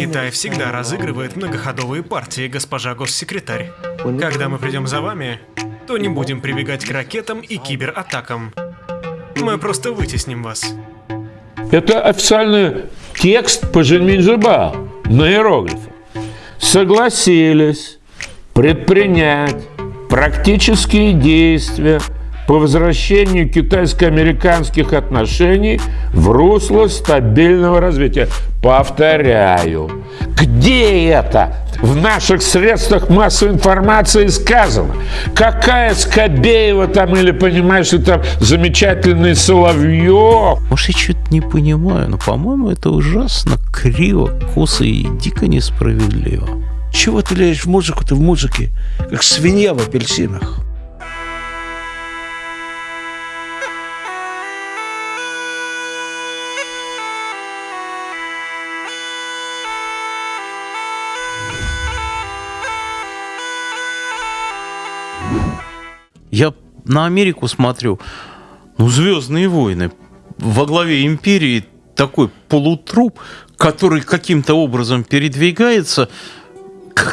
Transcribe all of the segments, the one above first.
Китай всегда разыгрывает многоходовые партии, госпожа госсекретарь. Когда мы придем за вами, то не будем прибегать к ракетам и кибератакам. Мы просто вытесним вас. Это официальный текст по Женьминджиба на иероглифах. Согласились предпринять практические действия по возвращению китайско-американских отношений в русло стабильного развития. Повторяю, где это в наших средствах массовой информации сказано? Какая Скобеева там или, понимаешь, ли там замечательный Соловьев? Может, я что-то не понимаю, но, по-моему, это ужасно криво, косо и дико несправедливо. Чего ты лезешь в музыку? Ты в музыке, как свинья в апельсинах. Я на Америку смотрю, ну, «Звездные войны». Во главе империи такой полутруп, который каким-то образом передвигается,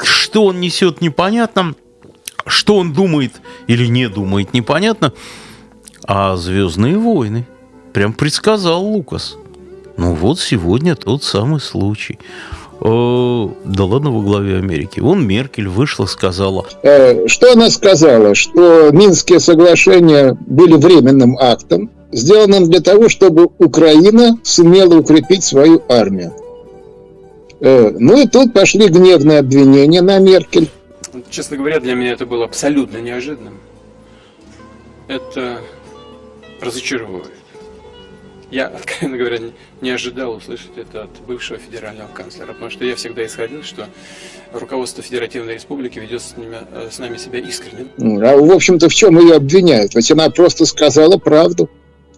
что он несет непонятно, что он думает или не думает непонятно, а «Звездные войны» прям предсказал Лукас. Ну вот сегодня тот самый случай. Да ладно во главе Америки. Вон Меркель вышла, сказала. Э, что она сказала? Что Минские соглашения были временным актом, сделанным для того, чтобы Украина сумела укрепить свою армию. Э, ну и тут пошли гневные обвинения на Меркель. Честно говоря, для меня это было абсолютно неожиданным. Это разочаровывает. Я, откровенно говоря, не ожидал услышать это от бывшего федерального канцлера, потому что я всегда исходил, что руководство Федеративной Республики ведет с, ними, э, с нами себя искренне. А, в общем-то, в чем ее обвиняют? Ведь она просто сказала правду.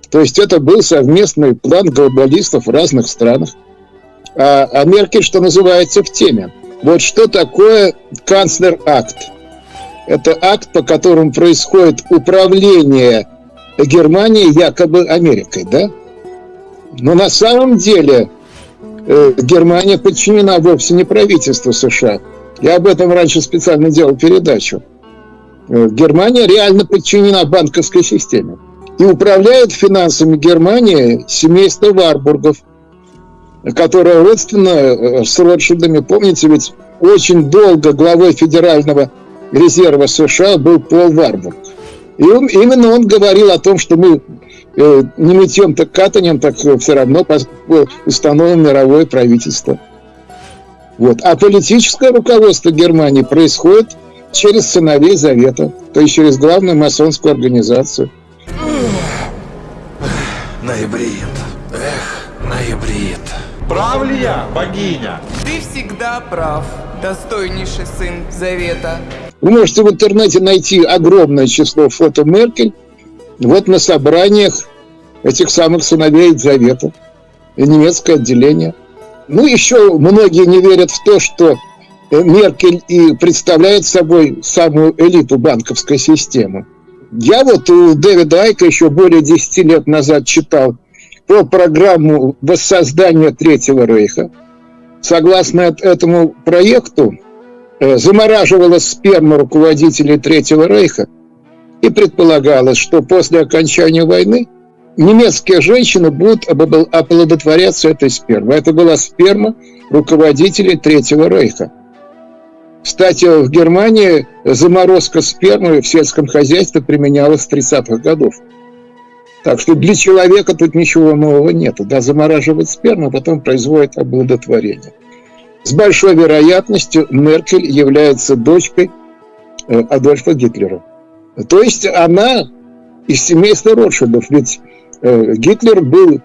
То есть это был совместный план глобалистов в разных странах. А, а Меркель, что называется, в теме. Вот что такое канцлер-акт? Это акт, по которому происходит управление Германией якобы Америкой, да? Но на самом деле э, Германия подчинена вовсе не правительству США. Я об этом раньше специально делал передачу. Э, Германия реально подчинена банковской системе. И управляет финансами Германии семейство Варбургов, которое родственно э, с Ротшильдами. Помните, ведь очень долго главой Федерального резерва США был Пол Варбург. И он, именно он говорил о том, что мы не мытьем, так катанием, так все равно установим мировое правительство. Вот. А политическое руководство Германии происходит через сыновей Завета, то есть через главную масонскую организацию. Ноябрит. Эх, ноябрит. Прав ли я, богиня? Ты всегда прав, достойнейший сын Завета. Вы можете в интернете найти огромное число фото Меркель, вот на собраниях этих самых сыновей Завета, немецкое отделение. Ну, еще многие не верят в то, что Меркель и представляет собой самую элиту банковской системы. Я вот у Дэвида Айка еще более 10 лет назад читал про программу воссоздания Третьего Рейха. Согласно этому проекту, э, замораживалась сперма руководителей Третьего Рейха – и предполагалось, что после окончания войны немецкие женщины будут оплодотворяться этой спермой. Это была сперма руководителей Третьего Рейха. Кстати, в Германии заморозка спермы в сельском хозяйстве применялась с 30-х годов. Так что для человека тут ничего нового нет. Да, замораживать сперму, а потом производит оплодотворение. С большой вероятностью Меркель является дочкой э, Адольфа Гитлера. То есть она из семейства Ротшильдов, ведь э, Гитлер был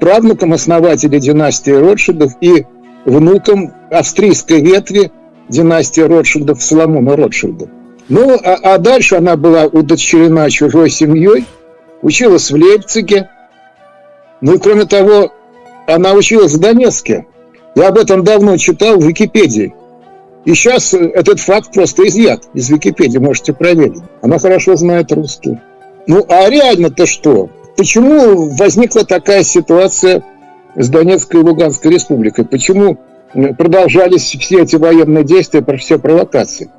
правнуком основателя династии Ротшильдов и внуком австрийской ветви династии Ротшильдов Соломона Ротшильда. Ну, а, а дальше она была удочерена чужой семьей, училась в Лейпциге. Ну и кроме того, она училась в Донецке. Я об этом давно читал в Википедии. И сейчас этот факт просто изъят из Википедии, можете проверить. Она хорошо знает русский. Ну, а реально-то что? Почему возникла такая ситуация с Донецкой и Луганской республикой? Почему продолжались все эти военные действия, все провокации?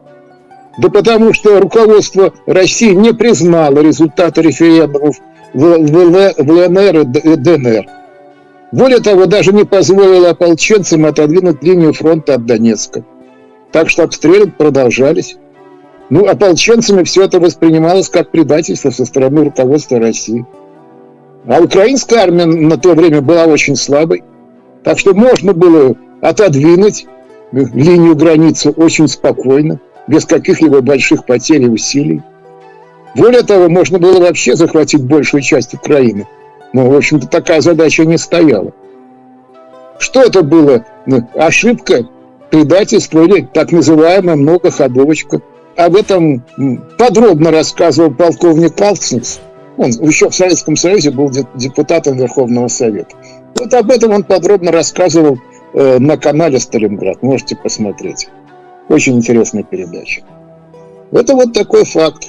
Да потому что руководство России не признало результаты референдумов в, ЛНР и ДНР. Более того, даже не позволило ополченцам отодвинуть линию фронта от Донецка. Так что обстрелы продолжались. Ну, ополченцами все это воспринималось как предательство со стороны руководства России. А украинская армия на то время была очень слабой. Так что можно было отодвинуть линию границы очень спокойно, без каких-либо больших потерь и усилий. Более того, можно было вообще захватить большую часть Украины. Но, в общем-то, такая задача не стояла. Что это было? Ну, ошибка, предательство или так называемая многоходовочка. Об этом подробно рассказывал полковник Калкснес. Он еще в Советском Союзе был депутатом Верховного Совета. Вот об этом он подробно рассказывал э, на канале Сталинград. Можете посмотреть. Очень интересная передача. Это вот такой факт.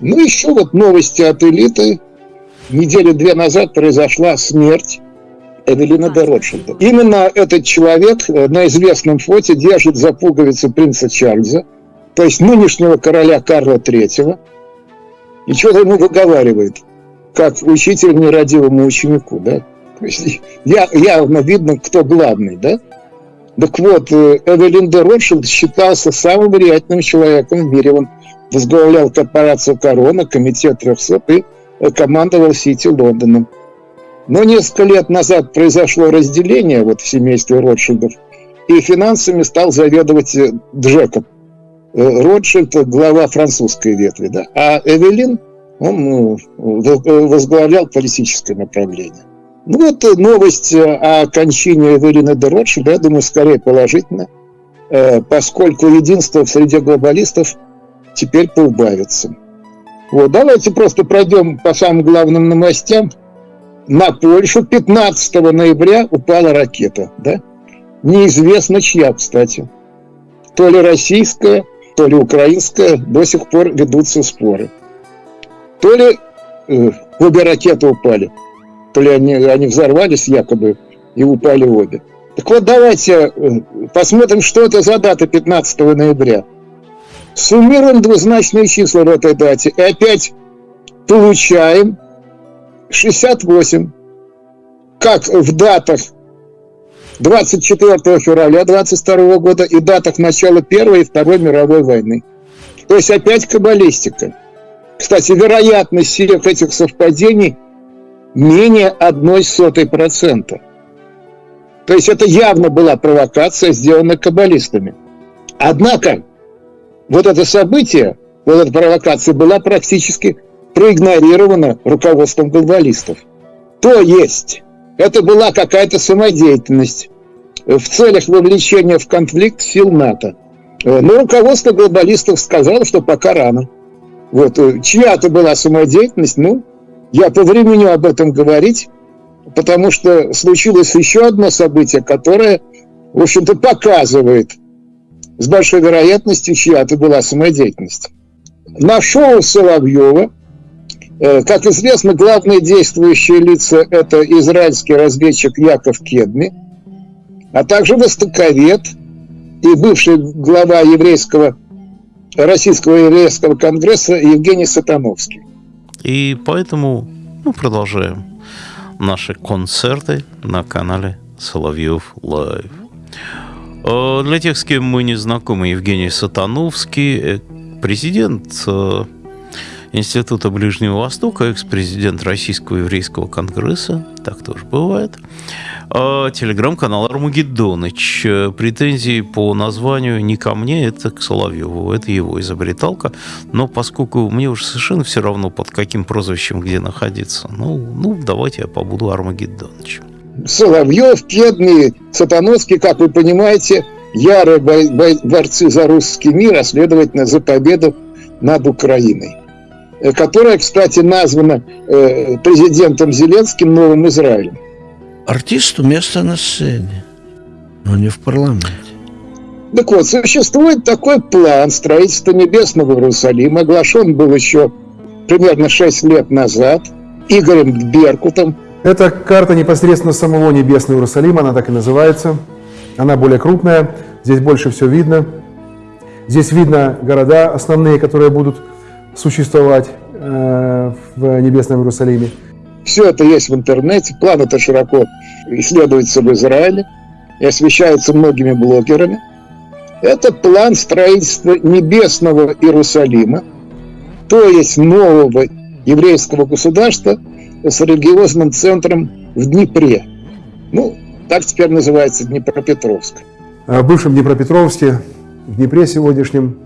Ну, еще вот новости от элиты. Недели две назад произошла смерть Эвелина де Ротшильда. Именно этот человек э, на известном фото держит за пуговицы принца Чарльза, то есть нынешнего короля Карла III, и что-то ему выговаривает, как учитель нерадивому ученику, да? То есть я, явно видно, кто главный, да? Так вот, э, Эвелин де Ротшильд считался самым влиятельным человеком в мире. Он возглавлял корпорацию «Корона», комитет 300 и э, командовал Сити Лондоном. Но несколько лет назад произошло разделение вот в семействе Ротшильдов, и финансами стал заведовать э, Джекоб. Ротшильд – глава французской ветви, да? а Эвелин он возглавлял политическое направление. Ну вот новость о кончине Эвелины де Ротшильда, я думаю, скорее положительно, э, поскольку единство в среде глобалистов теперь поубавится. Вот, давайте просто пройдем по самым главным новостям. На Польшу 15 ноября упала ракета, да? Неизвестно чья, кстати. То ли российская, то ли украинская, до сих пор ведутся споры. То ли э, обе ракеты упали – то ли они, они взорвались якобы и упали обе. Так вот, давайте э, посмотрим, что это за дата 15 ноября. Суммируем двузначные числа в этой дате. И опять получаем 68. Как в датах 24 февраля 22 года и датах начала Первой и Второй мировой войны. То есть опять каббалистика. Кстати, вероятность всех этих совпадений менее одной сотой процента. То есть это явно была провокация, сделанная каббалистами. Однако вот это событие, вот эта провокация была практически проигнорирована руководством глобалистов. То есть это была какая-то самодеятельность в целях вовлечения в конфликт сил НАТО. Но руководство глобалистов сказало, что пока рано. Вот, чья-то была самодеятельность, ну, я повременю об этом говорить, потому что случилось еще одно событие, которое, в общем-то, показывает с большой вероятностью, чья это была самодеятельность. На шоу Соловьева, э, как известно, главные действующие лица – это израильский разведчик Яков Кедми, а также востоковед и бывший глава еврейского, Российского еврейского конгресса Евгений Сатановский. И поэтому мы продолжаем наши концерты на канале Соловьев Лайв. Э, для тех, с кем мы не знакомы, Евгений Сатановский, э, президент э, Института Ближнего Востока, экс-президент Российского еврейского конгресса, так тоже бывает, а, телеграм-канал Армагеддоныч. Претензии по названию не ко мне, это к Соловьеву, это его изобреталка, но поскольку мне уже совершенно все равно, под каким прозвищем где находиться, ну, ну давайте я побуду Армагеддонычем. Соловьев, Кедный, Сатановский, как вы понимаете, ярые борцы за русский мир, а следовательно за победу над Украиной. Э, которая, кстати, названа э, президентом Зеленским Новым Израилем. Артисту место на сцене, но не в парламенте. Так вот, существует такой план строительства Небесного Иерусалима. Оглашен был еще примерно 6 лет назад Игорем Беркутом. Это карта непосредственно самого Небесного Иерусалима, она так и называется. Она более крупная, здесь больше все видно. Здесь видно города основные, которые будут существовать э, в Небесном Иерусалиме. Все это есть в интернете, план это широко исследуется в Израиле и освещается многими блогерами. Это план строительства небесного Иерусалима, то есть нового еврейского государства с религиозным центром в Днепре. Ну, так теперь называется Днепропетровск. В бывшем Днепропетровске, в Днепре сегодняшнем,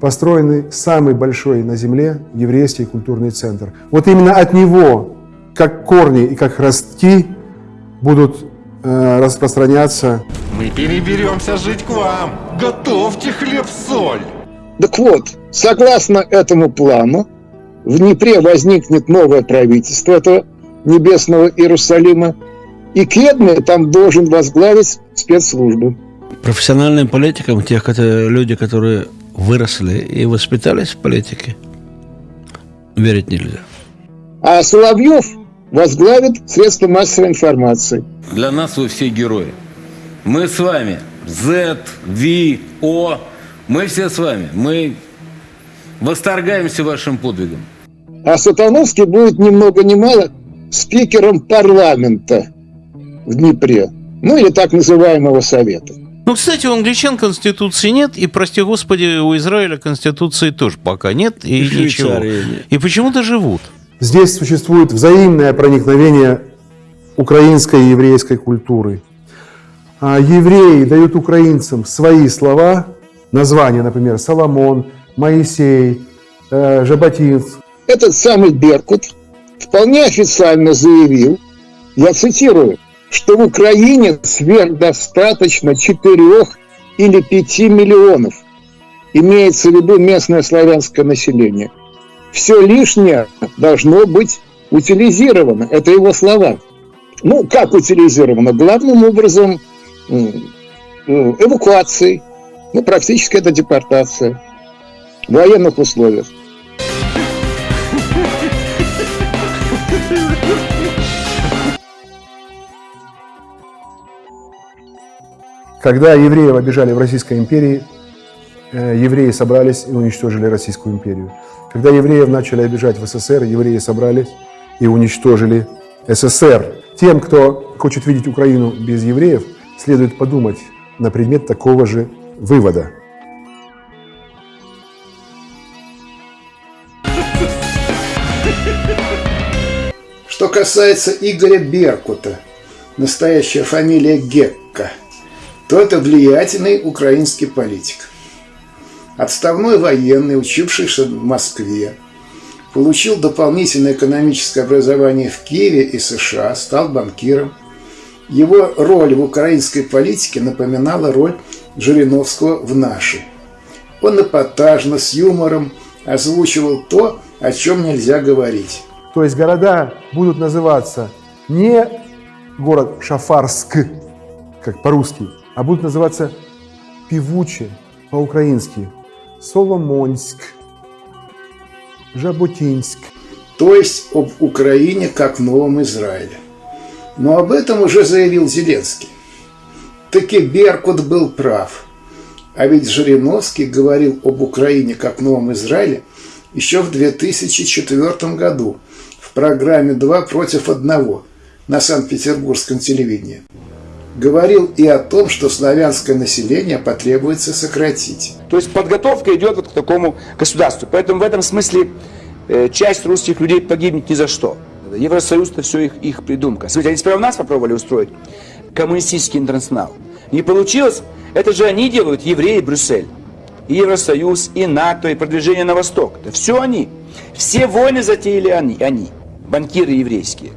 построенный самый большой на земле еврейский культурный центр. Вот именно от него, как корни и как ростки, будут э, распространяться. Мы переберемся жить к вам. Готовьте хлеб-соль. Так вот, согласно этому плану, в Днепре возникнет новое правительство этого небесного Иерусалима, и Кедми там должен возглавить спецслужбы. Профессиональным политикам, тех люди, которые выросли и воспитались в политике, верить нельзя. А Соловьев возглавит средства массовой информации. Для нас вы все герои. Мы с вами. Z, V, O. Мы все с вами. Мы восторгаемся вашим подвигом. А Сатановский будет ни много ни мало спикером парламента в Днепре. Ну или так называемого совета. Ну, кстати, у англичан конституции нет, и, прости господи, у Израиля конституции тоже пока нет, и, и ничего. И почему-то живут. Здесь существует взаимное проникновение украинской и еврейской культуры. А евреи дают украинцам свои слова, названия, например, Соломон, Моисей, э, Жаботинск. Этот самый Беркут вполне официально заявил, я цитирую, что в Украине сверхдостаточно 4 или 5 миллионов. Имеется в виду местное славянское население. Все лишнее должно быть утилизировано. Это его слова. Ну, как утилизировано? Главным образом эвакуацией. Ну, практически это депортация в военных условиях. Когда евреев обижали в Российской империи, э, евреи собрались и уничтожили Российскую империю. Когда евреев начали обижать в СССР, евреи собрались и уничтожили СССР. Тем, кто хочет видеть Украину без евреев, следует подумать на предмет такого же вывода. Что касается Игоря Беркута, настоящая фамилия Гекка – то это влиятельный украинский политик. Отставной военный, учившийся в Москве, получил дополнительное экономическое образование в Киеве и США, стал банкиром. Его роль в украинской политике напоминала роль Жириновского в нашей. Он эпатажно, с юмором озвучивал то, о чем нельзя говорить. То есть города будут называться не город Шафарск, как по-русски, а будут называться певуче по-украински Соломонск, Жаботинск. То есть об Украине как Новом Израиле. Но об этом уже заявил Зеленский. Таки Беркут был прав. А ведь Жириновский говорил об Украине как Новом Израиле еще в 2004 году в программе «Два против одного» на Санкт-Петербургском телевидении говорил и о том, что славянское население потребуется сократить. То есть подготовка идет вот к такому государству. Поэтому в этом смысле э, часть русских людей погибнет ни за что. Евросоюз это все их, их придумка. Смотрите, они сперва нас попробовали устроить коммунистический интернационал. Не получилось. Это же они делают, евреи, Брюссель. И Евросоюз, и НАТО, и продвижение на восток. Это все они. Все войны затеяли они, они банкиры еврейские.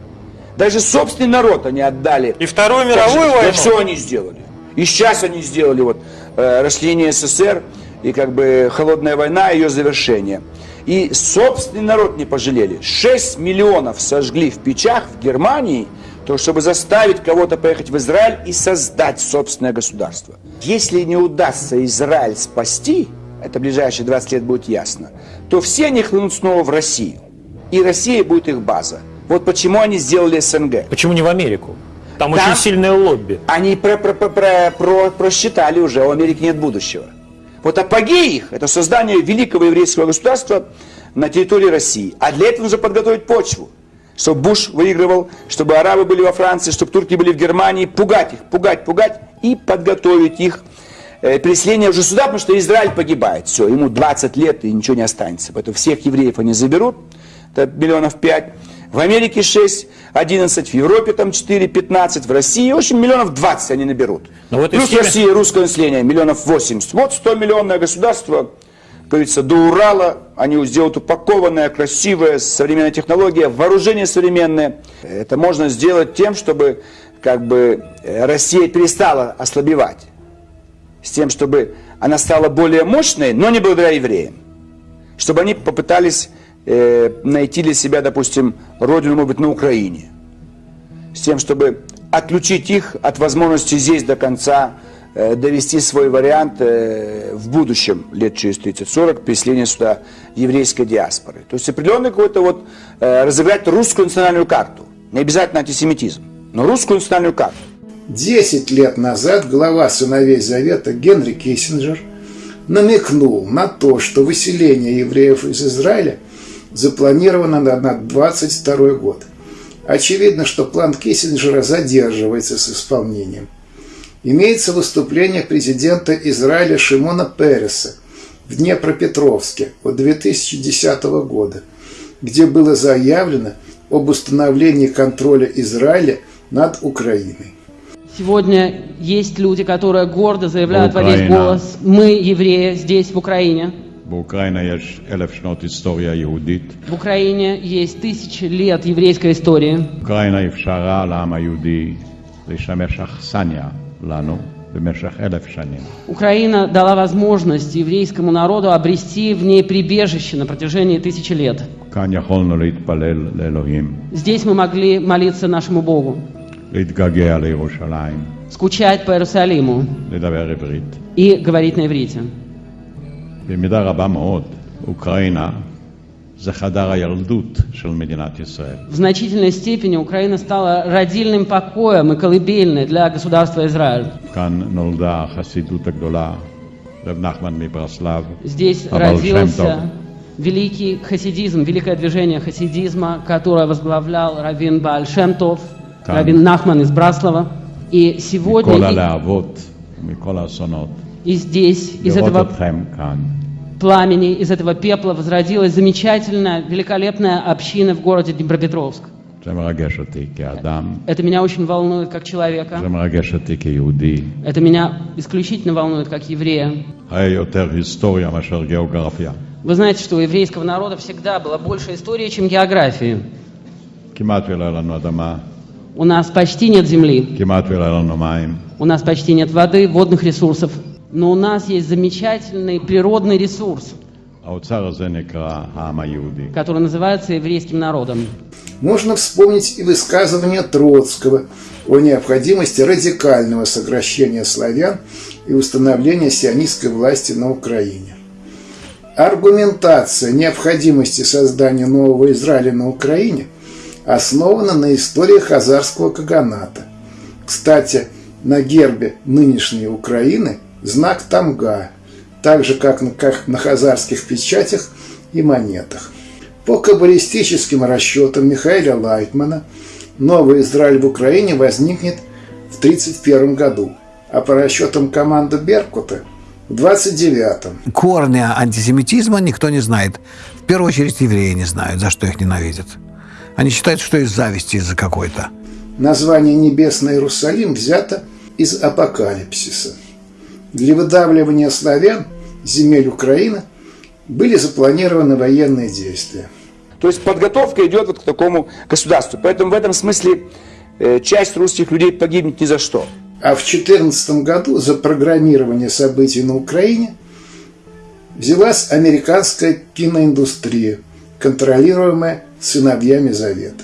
Даже собственный народ они отдали. И Вторую мировую войну? Да все они сделали. И сейчас они сделали вот э, расчленение СССР и как бы холодная война, ее завершение. И собственный народ не пожалели. 6 миллионов сожгли в печах в Германии, то чтобы заставить кого-то поехать в Израиль и создать собственное государство. Если не удастся Израиль спасти, это ближайшие 20 лет будет ясно, то все они хлынут снова в Россию. И Россия будет их база. Вот почему они сделали СНГ. Почему не в Америку? Там, очень сильное лобби. Они про, про, про, про, про, просчитали уже, у Америки нет будущего. Вот апогей их – это создание великого еврейского государства на территории России. А для этого нужно подготовить почву. Чтобы Буш выигрывал, чтобы арабы были во Франции, чтобы турки были в Германии. Пугать их, пугать, пугать и подготовить их э, переселение уже сюда, потому что Израиль погибает. Все, ему 20 лет и ничего не останется. Поэтому всех евреев они заберут, это миллионов 5. В Америке 6, 11, в Европе там 4, 15, в России, в общем, миллионов 20 они наберут. Но в Плюс схеме... в России русское население миллионов 80. Вот 100 миллионное государство, как говорится, до Урала, они сделают упакованное, красивое, современная технология, вооружение современное. Это можно сделать тем, чтобы как бы э, Россия перестала ослабевать. С тем, чтобы она стала более мощной, но не благодаря евреям. Чтобы они попытались э, найти для себя, допустим, родину, может быть, на Украине. С тем, чтобы отключить их от возможности здесь до конца э, довести свой вариант э, в будущем, лет через 30-40, переселения сюда еврейской диаспоры. То есть определенный какой-то вот э, разыграть русскую национальную карту. Не обязательно антисемитизм, но русскую национальную карту. Десять лет назад глава сыновей Завета Генри Киссинджер намекнул на то, что выселение евреев из Израиля запланировано на 22 год. Очевидно, что план Киссинджера задерживается с исполнением. Имеется выступление президента Израиля Шимона Переса в Днепропетровске от 2010 года, где было заявлено об установлении контроля Израиля над Украиной. Сегодня есть люди, которые гордо заявляют во весь голос, мы, евреи, здесь, в Украине. באוקראינה יש אלף שנות היסטוריה יהודית. В Украине есть тысячи лет еврейской истории. אוקראינה אפשרה לעם היהודי לשמש אכסניה לנו במשך אלף שנים. Украина дала возможность еврейскому народу обрести в ней прибежище на протяжении тысячи лет. כאן יכולנו להתפלל לאלוהים, Здесь мы могли молиться нашему Богу, להתגעגע לירושלים, скучать по Иерусалиму לדבר עברית. и говорить на иврите. במידה רבה מאוד, אוקראינה זה חדר הילדות של מדינת ישראל. В значительной степени Украина стала родильным покоем и колыбельной для государства Израиль. כאן נולדה החסידות הגדולה, רב נחמן מברסלב, Здесь הבעל שם טוב. родился великий хасидизм, великое движение хасидизма, которое возглавлял Равин Бааль Шемтов, Там. Равин Нахман из Браслова. И сегодня מכל и- הלהבות ומכל האסונות, И здесь из этого пламени, из этого пепла возродилась замечательная, великолепная община в городе Днепропетровск. Это меня очень волнует как человека. Это меня исключительно волнует как еврея. Вы знаете, что у еврейского народа всегда было больше истории, чем географии. У нас почти нет земли. У нас почти нет воды, водных ресурсов. Но у нас есть замечательный природный ресурс, который называется еврейским народом. Можно вспомнить и высказывание Троцкого о необходимости радикального сокращения славян и установления сионистской власти на Украине. Аргументация необходимости создания нового Израиля на Украине основана на истории хазарского каганата. Кстати, на гербе нынешней Украины – знак Тамга, так же как на, как на хазарских печатях и монетах. По каббалистическим расчетам Михаила Лайтмана новый Израиль в Украине возникнет в 1931 году, а по расчетам команды Беркута в 29 Корни антисемитизма никто не знает. В первую очередь евреи не знают, за что их ненавидят. Они считают, что из зависти из-за какой-то. Название «Небесный Иерусалим» взято из Апокалипсиса. Для выдавливания славян земель Украины были запланированы военные действия. То есть подготовка идет вот к такому государству. Поэтому в этом смысле э, часть русских людей погибнет ни за что. А в 2014 году за программирование событий на Украине взялась американская киноиндустрия, контролируемая сыновьями Завета.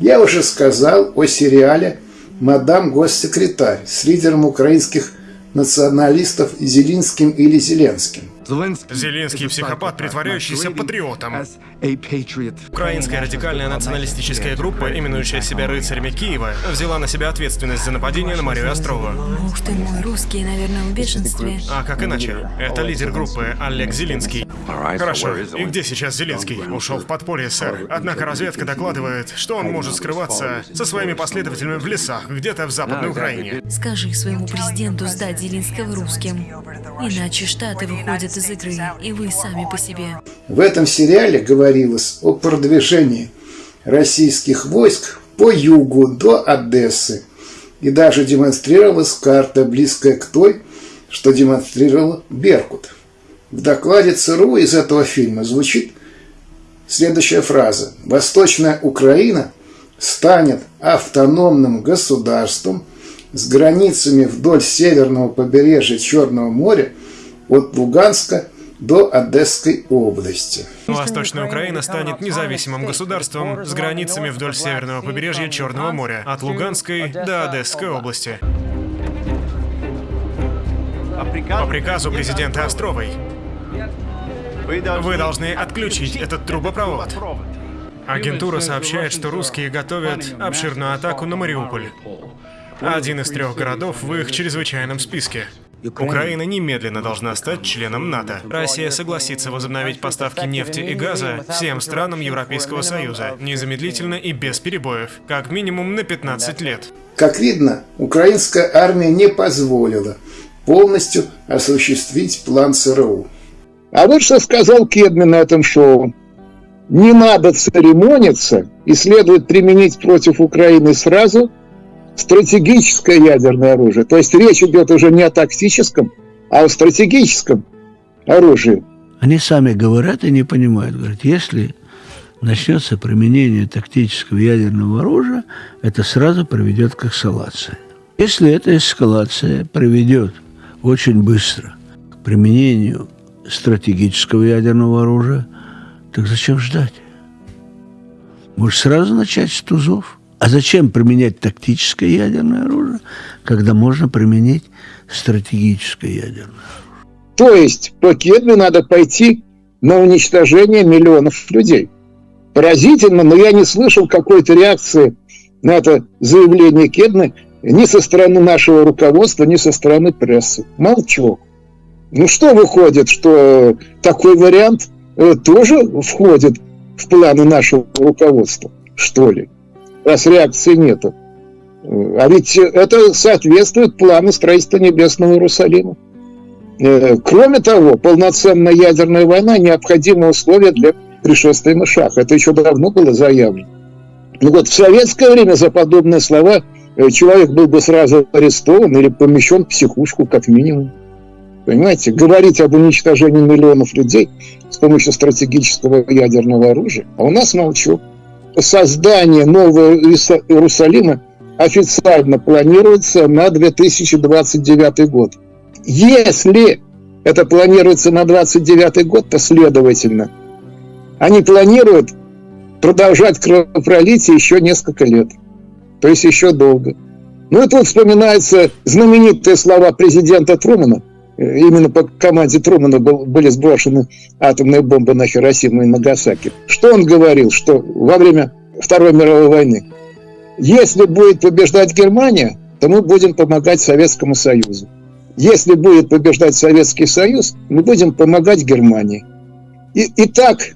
Я уже сказал о сериале «Мадам госсекретарь» с лидером украинских националистов Зелинским или Зеленским. Зеленский психопат, притворяющийся патриотом. Украинская радикальная националистическая группа, именующая себя рыцарями Киева, взяла на себя ответственность за нападение на Марию Острову. Ух ты мой, русские, наверное, в бешенстве. А как иначе? Это лидер группы Олег Зеленский. Хорошо. И где сейчас Зеленский? Ушел в подполье, сэр. Однако разведка докладывает, что он может скрываться со своими последователями в лесах, где-то в Западной Украине. Скажи своему президенту сдать Зеленского русским. Иначе Штаты выходят из игры, и вы сами по себе. В этом сериале говорилось о продвижении российских войск по югу до Одессы. И даже демонстрировалась карта, близкая к той, что демонстрировал Беркут. В докладе ЦРУ из этого фильма звучит следующая фраза. «Восточная Украина станет автономным государством с границами вдоль северного побережья Черного моря от Луганска до Одесской области. Восточная Украина станет независимым государством с границами вдоль северного побережья Черного моря, от Луганской до Одесской области. По приказу президента Островой вы должны отключить этот трубопровод. Агентура сообщает, что русские готовят обширную атаку на Мариуполь. Один из трех городов в их чрезвычайном списке. Украина немедленно должна стать членом НАТО. Россия согласится возобновить поставки нефти и газа всем странам Европейского Союза, незамедлительно и без перебоев, как минимум на 15 лет. Как видно, украинская армия не позволила полностью осуществить план ЦРУ. А вот что сказал Кедми на этом шоу. Не надо церемониться и следует применить против Украины сразу стратегическое ядерное оружие. То есть речь идет уже не о тактическом, а о стратегическом оружии. Они сами говорят и не понимают. Говорят, если начнется применение тактического ядерного оружия, это сразу приведет к эскалации. Если эта эскалация приведет очень быстро к применению стратегического ядерного оружия, так зачем ждать? Может, сразу начать с тузов? А зачем применять тактическое ядерное оружие, когда можно применить стратегическое ядерное оружие? То есть по надо пойти на уничтожение миллионов людей. Поразительно, но я не слышал какой-то реакции на это заявление Кедны ни со стороны нашего руководства, ни со стороны прессы. Молчу. Ну что выходит, что такой вариант э, тоже входит в планы нашего руководства, что ли? Раз реакции нету. А ведь это соответствует плану строительства Небесного Иерусалима. Э, кроме того, полноценная ядерная война – необходимое условие для пришествия Машаха. Это еще давно было заявлено. Ну вот в советское время за подобные слова э, человек был бы сразу арестован или помещен в психушку как минимум. Понимаете, говорить об уничтожении миллионов людей с помощью стратегического ядерного оружия, а у нас молчу создание нового Иерусалима официально планируется на 2029 год. Если это планируется на 2029 год, то следовательно, они планируют продолжать кровопролитие еще несколько лет. То есть еще долго. Ну и тут вспоминаются знаменитые слова президента Трумана. Именно по команде Трумана были сброшены атомные бомбы на Хиросиму и Нагасаки. Что он говорил? Что во время Второй мировой войны. Если будет побеждать Германия, то мы будем помогать Советскому Союзу. Если будет побеждать Советский Союз, мы будем помогать Германии. И, и так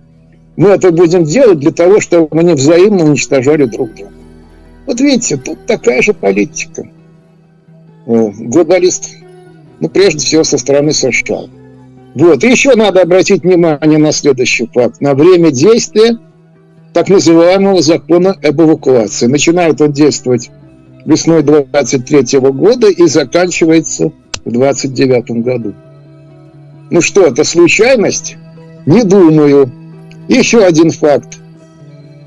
мы это будем делать для того, чтобы мы не взаимно уничтожали друг друга. Вот видите, тут такая же политика. Глобалист, ну, прежде всего, со стороны США. Вот. И еще надо обратить внимание на следующий факт. На время действия так называемого закона об эвакуации. Начинает он действовать весной 23 года и заканчивается в 29 году. Ну что, это случайность? Не думаю. Еще один факт.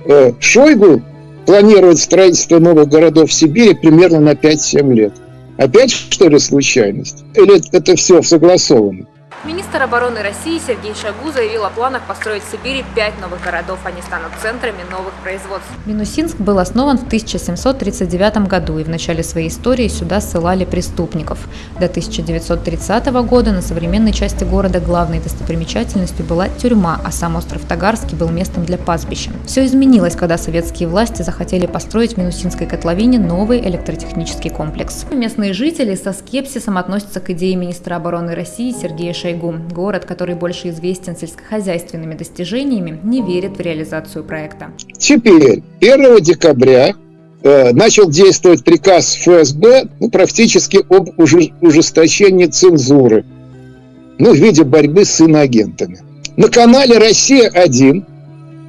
Э, Шойгу планирует строительство новых городов в Сибири примерно на 5-7 лет. Опять, что ли, случайность? Или это все согласовано? Министр обороны России Сергей Шагу заявил о планах построить в Сибири пять новых городов. Они станут центрами новых производств. Минусинск был основан в 1739 году, и в начале своей истории сюда ссылали преступников. До 1930 года на современной части города главной достопримечательностью была тюрьма, а сам остров Тагарский был местом для пастбища. Все изменилось, когда советские власти захотели построить в Минусинской котловине новый электротехнический комплекс. Местные жители со скепсисом относятся к идее министра обороны России Сергея Шойгу Шойгу. Город, который больше известен сельскохозяйственными достижениями, не верит в реализацию проекта. Теперь, 1 декабря э, начал действовать приказ ФСБ ну, практически об ужесточении цензуры ну, в виде борьбы с иноагентами. На канале «Россия-1»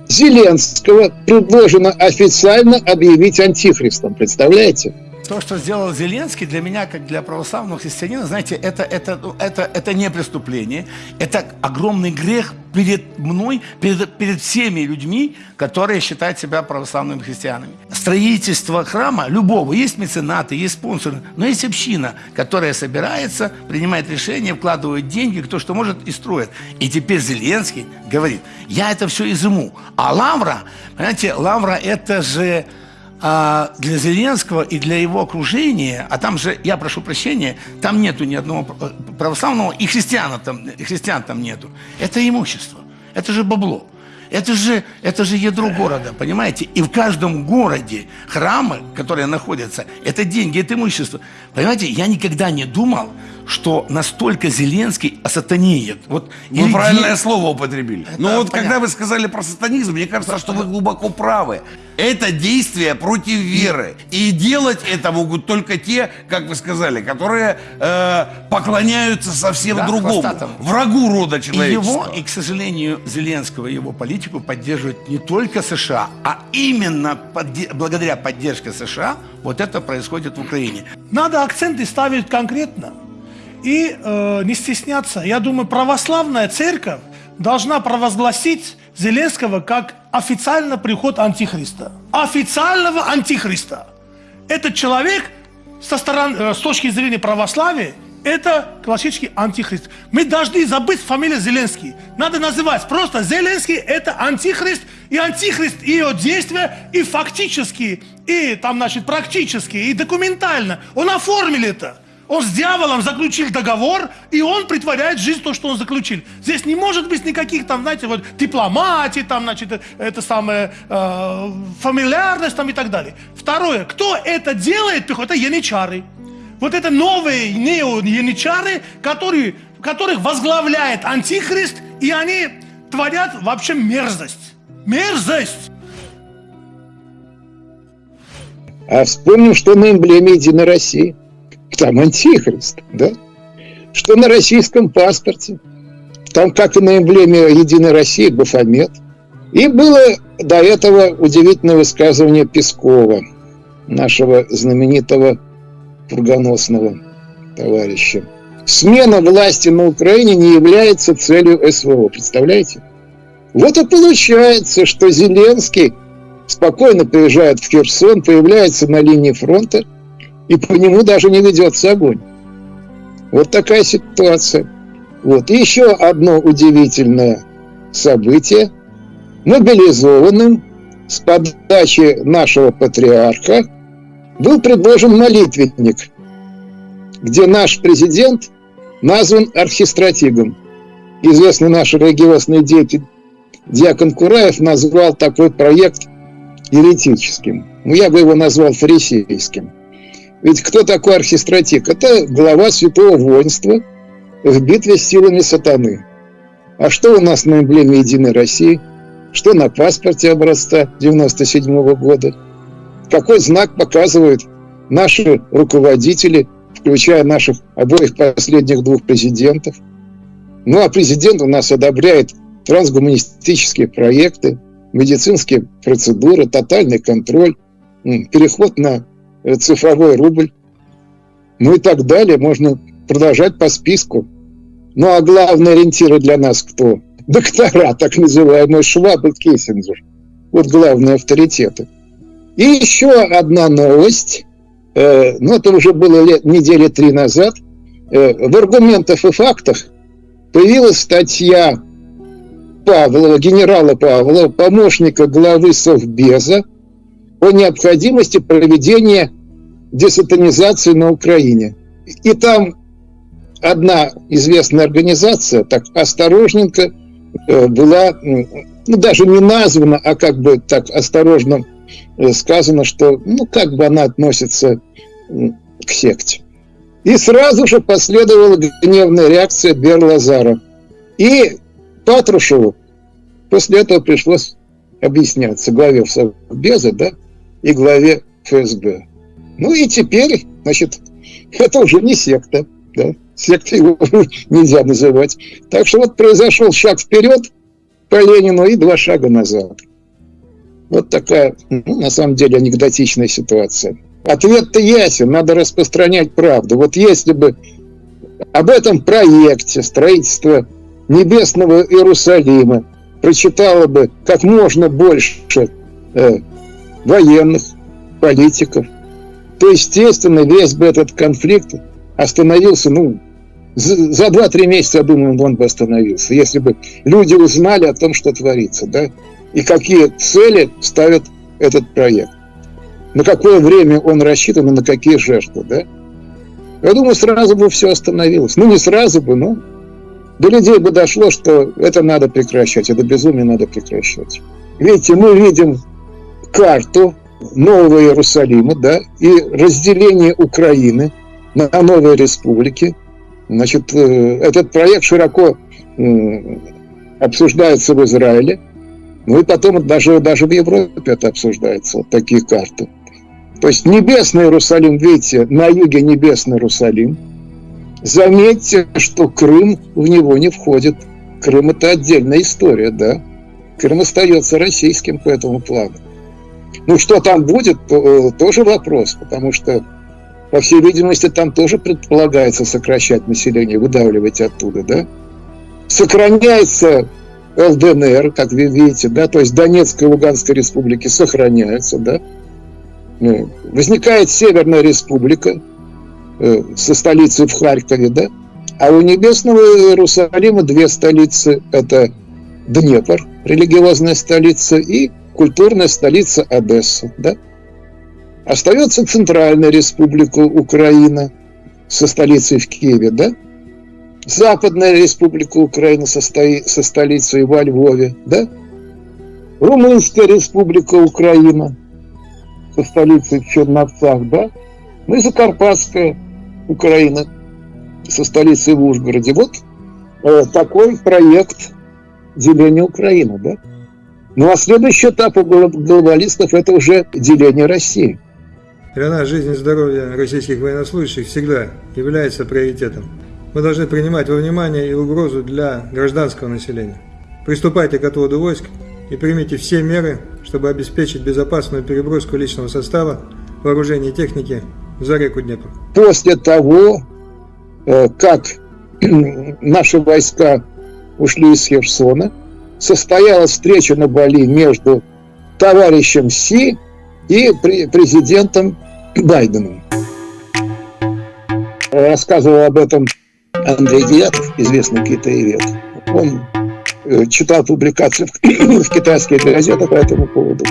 Зеленского предложено официально объявить антихристом. Представляете? То, что сделал Зеленский, для меня, как для православного христианина, знаете, это, это, ну, это, это не преступление, это огромный грех перед мной, перед, перед всеми людьми, которые считают себя православными христианами. Строительство храма, любого, есть меценаты, есть спонсоры, но есть община, которая собирается, принимает решения, вкладывает деньги, кто что может и строит. И теперь Зеленский говорит, я это все изыму. А Лавра, понимаете, Лавра это же а для Зеленского и для его окружения, а там же, я прошу прощения, там нету ни одного православного, и христиан там, и христиан там нету. Это имущество, это же бабло. Это же, это же ядро города, понимаете? И в каждом городе храмы, которые находятся, это деньги, это имущество. Понимаете, я никогда не думал, что настолько Зеленский осатанеет. Вот, вы или правильное де... слово употребили. Это Но вот понятно. когда вы сказали про сатанизм, мне кажется, что вы глубоко правы. Это действие против веры. И делать это могут только те, как вы сказали, которые э, поклоняются совсем да, другому. Хвостатому. Врагу рода человеческого. И его, и, к сожалению, Зеленского и его политику поддерживают не только США, а именно подде благодаря поддержке США вот это происходит в Украине. Надо акценты ставить конкретно и э, не стесняться. Я думаю, православная церковь должна провозгласить Зеленского как официально приход Антихриста. Официального Антихриста. Этот человек со стороны, э, с точки зрения православия, это классический антихрист. Мы должны забыть фамилию Зеленский. Надо называть просто Зеленский это антихрист, и антихрист и его действия, и фактически, и там, значит, практически, и документально. Он оформил это. Он с дьяволом заключил договор, и он притворяет в жизнь то, что он заключил. Здесь не может быть никаких там, знаете, вот дипломатии, там, значит, это самое, э, фамильярность там и так далее. Второе, кто это делает, это янычары. Вот это новые нео-янычары, которые, которых возглавляет Антихрист, и они творят вообще мерзость. Мерзость! А вспомним, что на эмблеме Единой России там антихрист, да? Что на российском паспорте, там как и на эмблеме Единой России Бафомет. И было до этого удивительное высказывание Пескова, нашего знаменитого фургоносного товарища. Смена власти на Украине не является целью СВО, представляете? Вот и получается, что Зеленский спокойно приезжает в Херсон, появляется на линии фронта – и по нему даже не ведется огонь. Вот такая ситуация. Вот. Еще одно удивительное событие. Мобилизованным с подачи нашего патриарха был предложен молитвенник, где наш президент назван архистратигом. Известный наш религиозный деятель Диакон Кураев назвал такой проект еретическим. Ну, я бы его назвал фарисейским. Ведь кто такой архистратик? Это глава святого воинства в битве с силами сатаны. А что у нас на эмблеме Единой России? Что на паспорте образца 97 -го года? Какой знак показывают наши руководители, включая наших обоих последних двух президентов? Ну, а президент у нас одобряет трансгуманистические проекты, медицинские процедуры, тотальный контроль, переход на цифровой рубль, ну и так далее. Можно продолжать по списку. Ну а главные ориентиры для нас кто? Доктора, так называемые Шваб и Киссинджер. Вот главные авторитеты. И еще одна новость. Э, ну, это уже было лет, недели три назад. Э, в аргументах и фактах появилась статья Павлова, генерала Павлова, помощника главы Совбеза, о необходимости проведения десатанизации на Украине. И там одна известная организация так осторожненько э, была, ну, даже не названа, а как бы так осторожно э, сказано, что, ну, как бы она относится к секте. И сразу же последовала гневная реакция Берлазара. И Патрушеву после этого пришлось объясняться главе Совбеза, да, и главе ФСБ. Ну и теперь, значит, это уже не секта, да, сектой его нельзя называть. Так что вот произошел шаг вперед по Ленину и два шага назад. Вот такая, ну, на самом деле, анекдотичная ситуация. Ответ-то ясен, надо распространять правду. Вот если бы об этом проекте строительства Небесного Иерусалима прочитало бы как можно больше э, военных, политиков, то, естественно, весь бы этот конфликт остановился, ну, за 2-3 месяца, я думаю, он бы остановился, если бы люди узнали о том, что творится, да, и какие цели ставит этот проект. На какое время он рассчитан и на какие жертвы, да? Я думаю, сразу бы все остановилось. Ну, не сразу бы, но до людей бы дошло, что это надо прекращать, это безумие надо прекращать. Видите, мы видим карту Нового Иерусалима, да, и разделение Украины на новые республики. Значит, э, этот проект широко обсуждается в Израиле, ну и потом даже, даже в Европе это обсуждается, вот такие карты. То есть небесный Иерусалим, видите, на юге небесный Иерусалим. Заметьте, что Крым в него не входит. Крым это отдельная история, да. Крым остается российским по этому плану. Ну, что там будет, э, тоже вопрос, потому что, по всей видимости, там тоже предполагается сокращать население, выдавливать оттуда, да. Сохраняется ЛДНР, как вы видите, да, то есть Донецкая и Луганская республики сохраняются, да. Ну, возникает Северная республика э, со столицей в Харькове, да, а у Небесного Иерусалима две столицы, это Днепр, религиозная столица, и культурная столица Одесса, да. Остается Центральная республика Украина со столицей в Киеве, да. Западная республика Украина со, стои, со столицей во Львове, да. Румынская республика Украина со столицей в Черновцах, да. Ну и Закарпатская Украина со столицей в Ужгороде. Вот э, такой проект деления Украины, да. Ну а следующий этап у глобалистов это уже деление России. Нас жизнь и здоровье российских военнослужащих всегда является приоритетом. Мы должны принимать во внимание и угрозу для гражданского населения. Приступайте к отводу войск и примите все меры, чтобы обеспечить безопасную переброску личного состава, вооружения и техники за реку Днепр. После того, э, как наши войска ушли из Херсона, состоялась встреча на Бали между товарищем Си и президентом Байденом. Рассказывал об этом Андрей Девятов, известный китаевед. Он э, читал публикации в китайских газетах по этому поводу.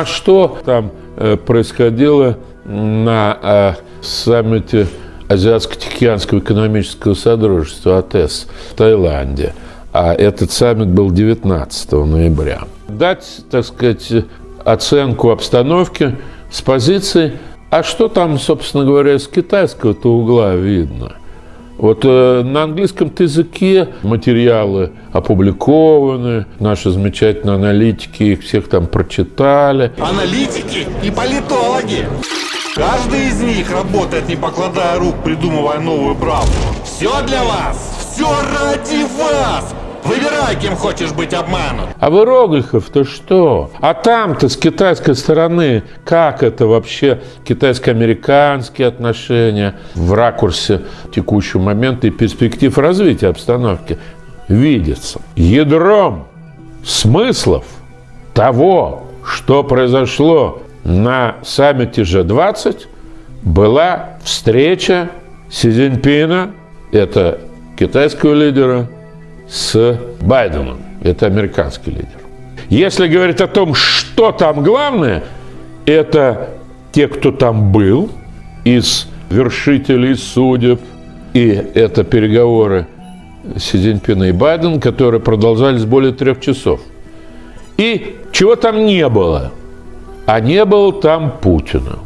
А что там э, происходило на э, саммите Азиатско-Тихоокеанского экономического содружества АТЭС в Таиланде? А этот саммит был 19 ноября. Дать, так сказать, оценку обстановки с позиции, а что там, собственно говоря, с китайского-то угла видно? Вот э, на английском языке материалы опубликованы, наши замечательные аналитики их всех там прочитали. Аналитики и политологи. Каждый из них работает, не покладая рук, придумывая новую правду. Все для вас, Все ради вас! Выбирай, кем хочешь быть обманут. А иероглифов-то что? А там-то с китайской стороны, как это вообще китайско-американские отношения в ракурсе текущего момента и перспектив развития обстановки видится? Ядром смыслов того, что произошло на саммите G20, была встреча Си Цзиньпина, это китайского лидера, с Байденом. Это американский лидер. Если говорить о том, что там главное, это те, кто там был, из вершителей судеб, и это переговоры Си Цзиньпина и Байден, которые продолжались более трех часов. И чего там не было? А не было там Путина.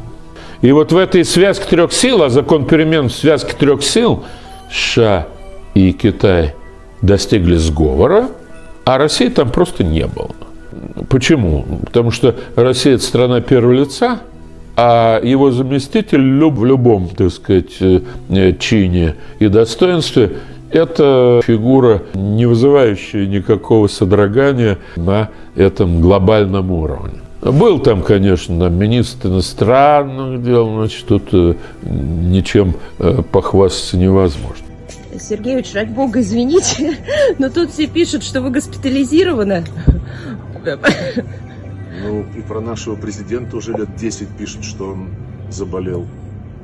И вот в этой связке трех сил, а закон перемен в связке трех сил, США и Китай – достигли сговора, а России там просто не было. Почему? Потому что Россия – это страна первого лица, а его заместитель в любом, так сказать, э, чине и достоинстве – это фигура, не вызывающая никакого содрогания на этом глобальном уровне. Был там, конечно, министр иностранных дел, значит, тут э, ничем э, похвастаться невозможно. Сергеевич, ради бога, извините, но тут все пишут, что вы госпитализированы. Ну, и про нашего президента уже лет 10 пишут, что он заболел.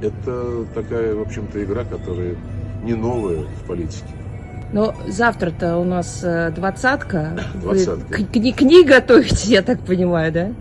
Это такая, в общем-то, игра, которая не новая в политике. Но завтра-то у нас э, двадцатка. Двадцатка. Кни книги готовите, я так понимаю, да?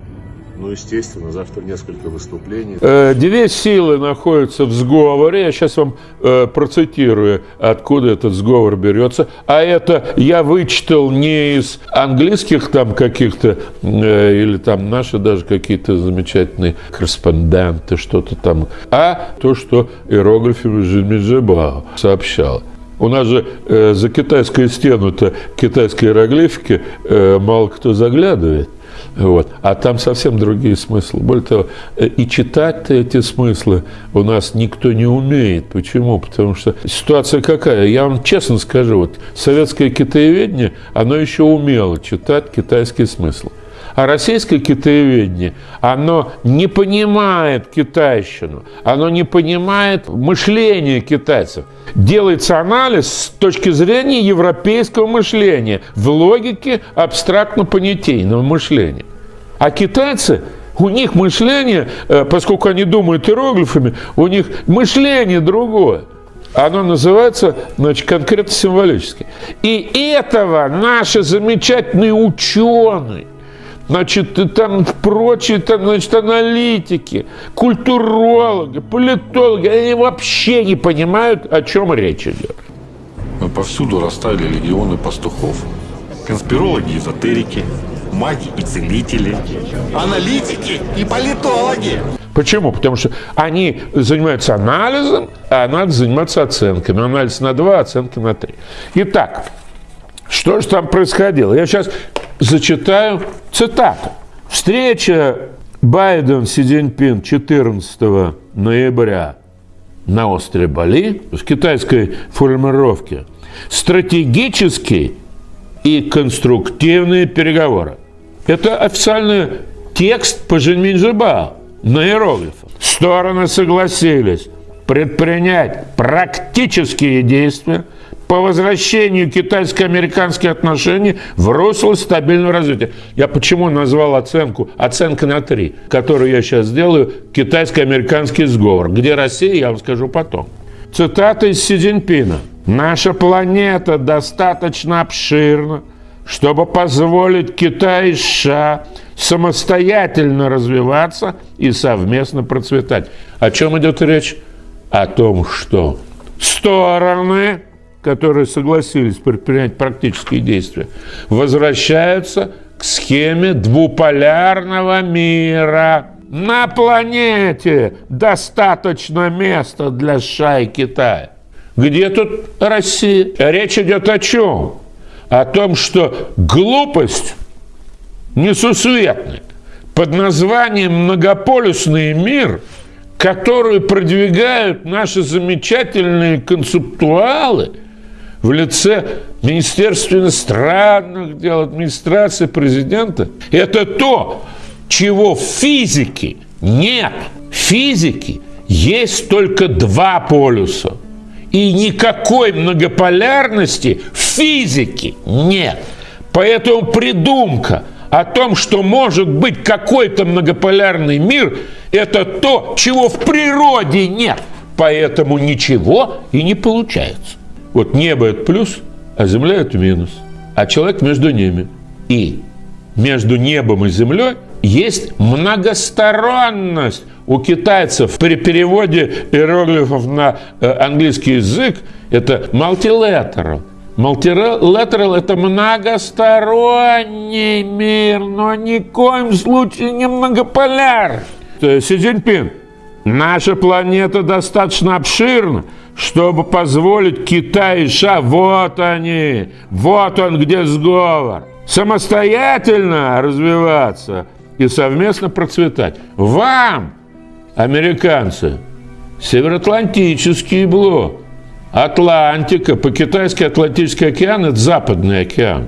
Ну, естественно, завтра несколько выступлений. Э, две силы находятся в сговоре. Я сейчас вам э, процитирую, откуда этот сговор берется. А это я вычитал не из английских там каких-то, э, или там наши даже какие-то замечательные корреспонденты, что-то там, а то, что иероглифами Жимиджибао сообщал. У нас же э, за китайскую стену-то китайские иероглифики э, мало кто заглядывает. Вот. А там совсем другие смыслы. Более того, э, и читать эти смыслы у нас никто не умеет. Почему? Потому что ситуация какая? Я вам честно скажу, вот советское китаеведение, оно еще умело читать китайские смыслы. А российское китаеведение, оно не понимает китайщину, оно не понимает мышление китайцев. Делается анализ с точки зрения европейского мышления в логике абстрактно-понятийного мышления. А китайцы у них мышление, э, поскольку они думают иероглифами, у них мышление другое. Оно называется, значит, конкретно символически. И этого наши замечательные ученые – значит, там прочие, там, значит, аналитики, культурологи, политологи, они вообще не понимают, о чем речь идет. Мы повсюду расставили легионы пастухов. Конспирологи, эзотерики, маги и целители, аналитики и политологи. Почему? Потому что они занимаются анализом, а надо заниматься оценками. Анализ на два, оценки на три. Итак, что же там происходило? Я сейчас зачитаю цитату. Встреча Байден-Си Цзиньпин 14 ноября на острове Бали в китайской формулировке стратегические и конструктивные переговоры. Это официальный текст по Жинминжибао на иероглифах. Стороны согласились предпринять практические действия – по возвращению китайско-американских отношений в русло стабильного развития. Я почему назвал оценку, оценка на три, которую я сейчас сделаю, китайско-американский сговор. Где Россия, я вам скажу потом. Цитата из Си Цзиньпина. «Наша планета достаточно обширна, чтобы позволить Китаю и США самостоятельно развиваться и совместно процветать». О чем идет речь? О том, что стороны которые согласились предпринять практические действия, возвращаются к схеме двуполярного мира. На планете достаточно места для США и Китая. Где тут Россия? Речь идет о чем? О том, что глупость несусветная под названием «многополюсный мир», которую продвигают наши замечательные концептуалы – в лице Министерства иностранных дел, администрации президента, это то, чего в физике нет. В физике есть только два полюса. И никакой многополярности в физике нет. Поэтому придумка о том, что может быть какой-то многополярный мир, это то, чего в природе нет. Поэтому ничего и не получается. Вот небо – это плюс, а земля – это минус. А человек между ними. И между небом и землей есть многосторонность. У китайцев при переводе иероглифов на э, английский язык это multilateral. Multilateral – это многосторонний мир, но ни в коем случае не многополяр. Си Цзиньпин, наша планета достаточно обширна, чтобы позволить Китаю и США, вот они, вот он где сговор, самостоятельно развиваться и совместно процветать. Вам, американцы, Североатлантический блок, Атлантика, по-китайски Атлантический океан – это Западный океан.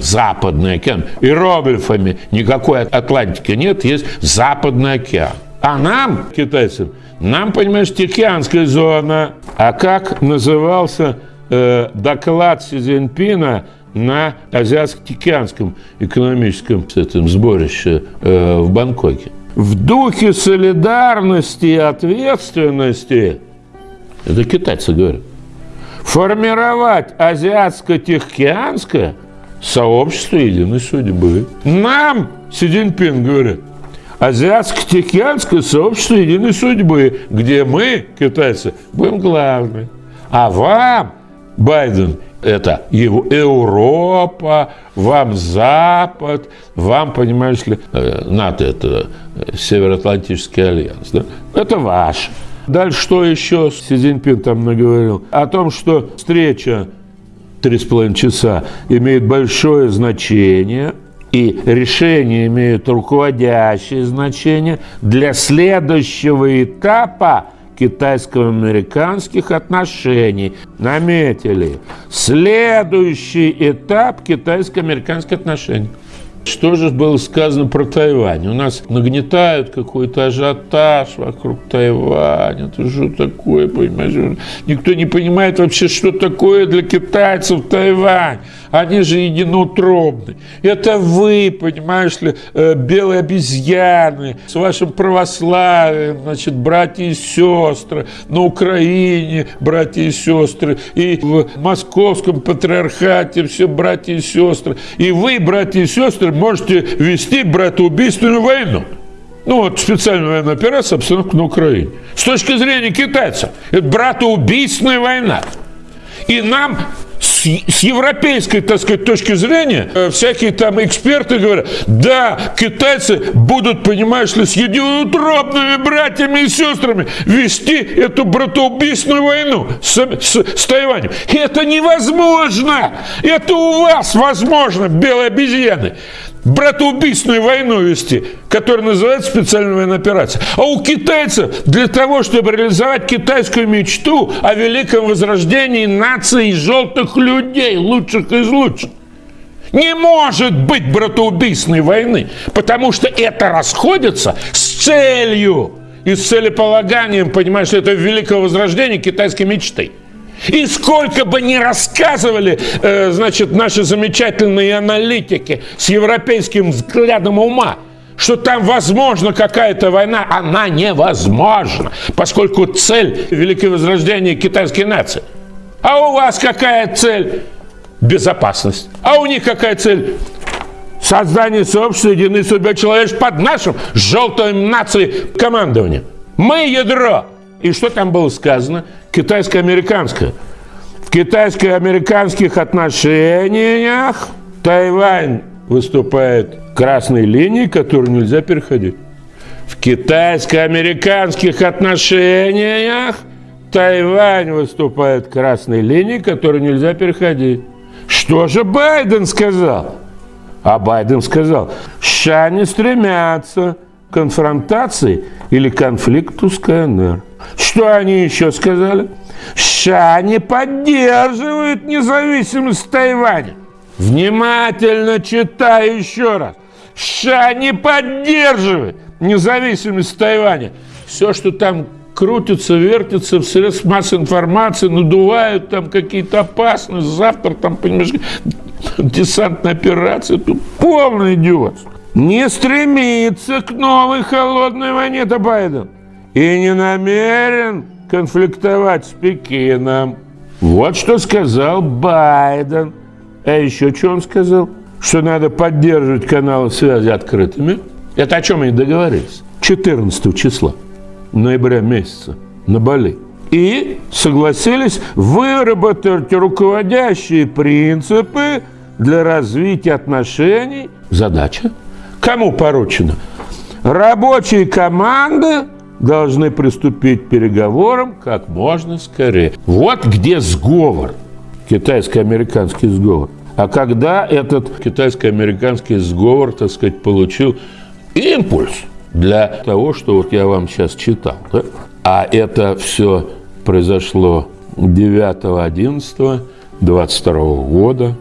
Западный океан. Иероглифами никакой Атлантики нет, есть Западный океан. А нам, китайцам, нам, понимаешь, Тихоокеанская зона. А как назывался э, доклад Си Цзиньпина на Азиатско-Тихоокеанском экономическом этом, сборище э, в Бангкоке? В духе солидарности и ответственности, это китайцы говорят, формировать азиатско-тихоокеанское сообщество единой судьбы. Нам, Си Цзиньпин говорит, Азиатско-Тихоокеанское сообщество единой судьбы, где мы, китайцы, будем главны. А вам, Байден, это его Европа, вам Запад, вам, понимаешь ли, э, НАТО – это Североатлантический альянс. Да? Это ваш. Дальше что еще Си Цзиньпин там наговорил? О том, что встреча три с половиной часа имеет большое значение – и решения имеют руководящее значение для следующего этапа китайско-американских отношений. Наметили. Следующий этап китайско-американских отношений. Что же было сказано про Тайвань? У нас нагнетают какой-то ажиотаж вокруг Тайваня. Это что такое, понимаешь? Никто не понимает вообще, что такое для китайцев Тайвань. Они же единоутробны. Это вы, понимаешь ли, э, белые обезьяны с вашим православием, значит, братья и сестры на Украине, братья и сестры, и в московском патриархате все братья и сестры. И вы, братья и сестры, можете вести братоубийственную войну. Ну вот специальная военная операция, обстановка на Украине. С точки зрения китайцев, это братоубийственная война. И нам с, с европейской, так сказать, точки зрения, э, всякие там эксперты говорят, да, китайцы будут, понимаешь ли, с единоутробными братьями и сестрами вести эту братоубийственную войну с, с, с Тайванем. Это невозможно! Это у вас возможно, белые обезьяны братоубийственную войну вести, которая называется специальная военная операция. А у китайцев для того, чтобы реализовать китайскую мечту о великом возрождении нации желтых людей, лучших из лучших, не может быть братоубийственной войны, потому что это расходится с целью и с целеполаганием, понимаешь, этого великого возрождения китайской мечты. И сколько бы ни рассказывали, э, значит, наши замечательные аналитики с европейским взглядом ума, что там возможна какая-то война, она невозможна, поскольку цель Великое Возрождение китайской нации. А у вас какая цель? Безопасность. А у них какая цель? Создание сообщества единой судьбы человека под нашим желтым нацией командованием. Мы ядро. И что там было сказано? Китайско-американское. В китайско-американских отношениях Тайвань выступает красной линией, которую нельзя переходить. В китайско-американских отношениях Тайвань выступает красной линией, которую нельзя переходить. Что же Байден сказал? А Байден сказал, США не стремятся конфронтации или конфликту с КНР. Что они еще сказали? США не поддерживают независимость Тайваня. Внимательно читаю еще раз. США не поддерживает независимость Тайваня. Все, что там крутится, вертится в средств массовой информации, надувают там какие-то опасности, завтра там, понимаешь, десантная операция, тут полный идиот. Не стремится к новой холодной войне, это Байден. И не намерен конфликтовать с Пекином. Вот что сказал Байден. А еще что он сказал? Что надо поддерживать каналы связи открытыми. Это о чем они договорились? 14 числа ноября месяца на Бали. И согласились выработать руководящие принципы для развития отношений. Задача. Кому поручена? Рабочие команды должны приступить к переговорам как можно скорее. Вот где сговор, китайско-американский сговор. А когда этот китайско-американский сговор, так сказать, получил импульс для того, что вот я вам сейчас читал, да? а это все произошло 9-11-22 года,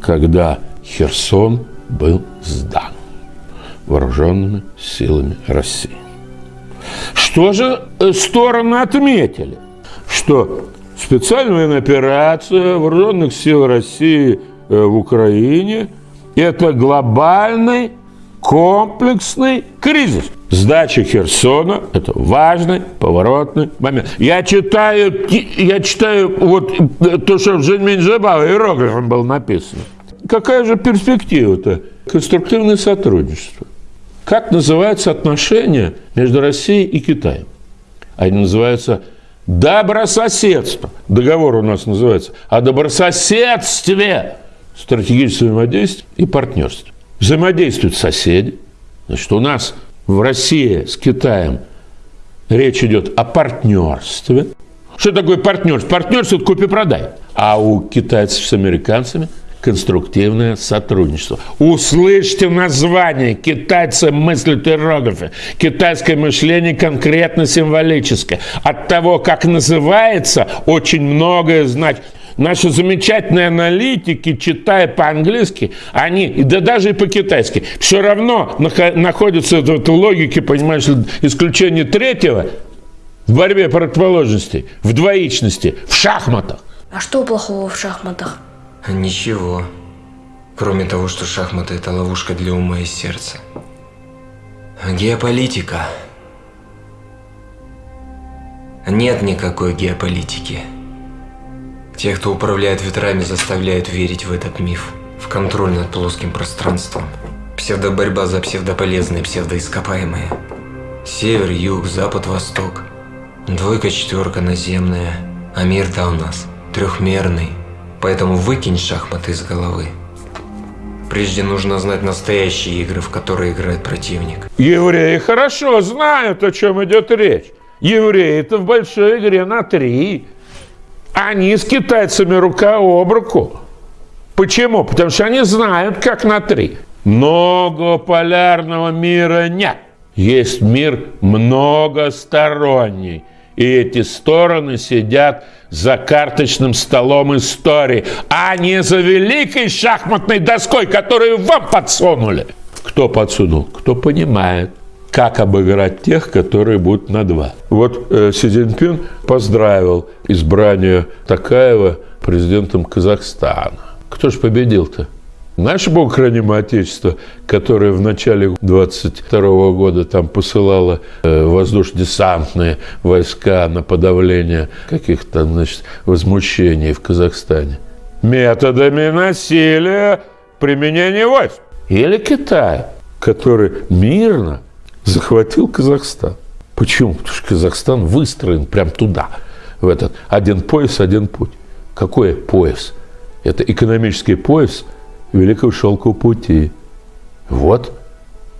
когда Херсон был сдан вооруженными силами России. Что же э, стороны отметили? Что специальная военная операция вооруженных сил России э, в Украине – это глобальный комплексный кризис. Сдача Херсона – это важный поворотный момент. Я читаю, я читаю вот э, то, что в Женьминджаба иероглифом было написано. Какая же перспектива-то? Конструктивное сотрудничество. Как называются отношения между Россией и Китаем? Они называются добрососедство. Договор у нас называется о добрососедстве, стратегическом взаимодействии и партнерстве. Взаимодействуют соседи. Значит, у нас в России с Китаем речь идет о партнерстве. Что такое партнерство? Партнерство – это купи-продай. А у китайцев с американцами – конструктивное сотрудничество. Услышьте название. Китайцы мыслят иероглифы. Китайское мышление конкретно символическое. От того, как называется, очень многое значит. Наши замечательные аналитики, читая по-английски, они, да даже и по-китайски, все равно находятся в этой логике, понимаешь, исключение третьего в борьбе противоположностей, в двоичности, в шахматах. А что плохого в шахматах? Ничего. Кроме того, что шахматы – это ловушка для ума и сердца. Геополитика. Нет никакой геополитики. Те, кто управляет ветрами, заставляют верить в этот миф. В контроль над плоским пространством. Псевдоборьба за псевдополезные, псевдоископаемые. Север, юг, запад, восток. Двойка, четверка наземная. А мир-то у нас трехмерный. Поэтому выкинь шахматы из головы. Прежде нужно знать настоящие игры, в которые играет противник. Евреи хорошо знают, о чем идет речь. Евреи-то в большой игре на три. Они с китайцами рука об руку. Почему? Потому что они знают, как на три. Многополярного мира нет. Есть мир многосторонний. И эти стороны сидят за карточным столом истории, а не за великой шахматной доской, которую вам подсунули. Кто подсунул? Кто понимает, как обыграть тех, которые будут на два. Вот э, Си Цзиньпин поздравил избрание Такаева президентом Казахстана. Кто же победил-то? Наше Бог храним Отечество, которое в начале 22 года там посылало э, воздушно-десантные войска на подавление каких-то значит, возмущений в Казахстане. Методами насилия применения войск. Или Китай, который мирно захватил Казахстан. Почему? Потому что Казахстан выстроен прям туда, в этот один пояс, один путь. Какой пояс? Это экономический пояс – Великого Шелкового пути. Вот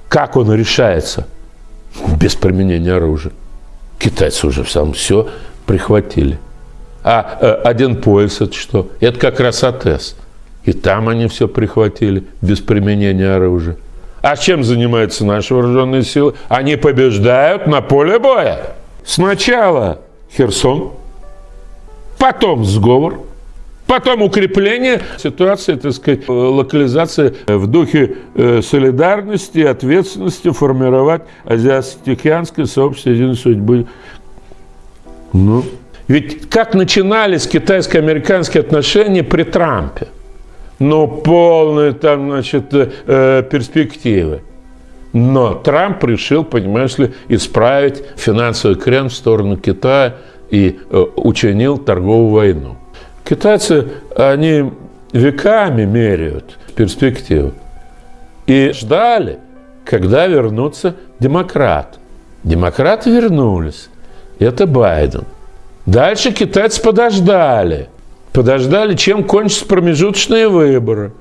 как он решается без применения оружия. Китайцы уже сам все прихватили. А э, один пояс это что? Это как раз АТС. И там они все прихватили без применения оружия. А чем занимаются наши вооруженные силы? Они побеждают на поле боя. Сначала Херсон, потом сговор, потом укрепление ситуации, так сказать, локализации в духе э, солидарности, ответственности формировать азиатско-тихоокеанское сообщество единой судьбы. Ну, ведь как начинались китайско-американские отношения при Трампе? Ну, полные там, значит, э, перспективы. Но Трамп решил, понимаешь ли, исправить финансовый крен в сторону Китая и э, учинил торговую войну. Китайцы, они веками меряют перспективу. И ждали, когда вернутся демократы. Демократы вернулись. Это Байден. Дальше китайцы подождали. Подождали, чем кончатся промежуточные выборы.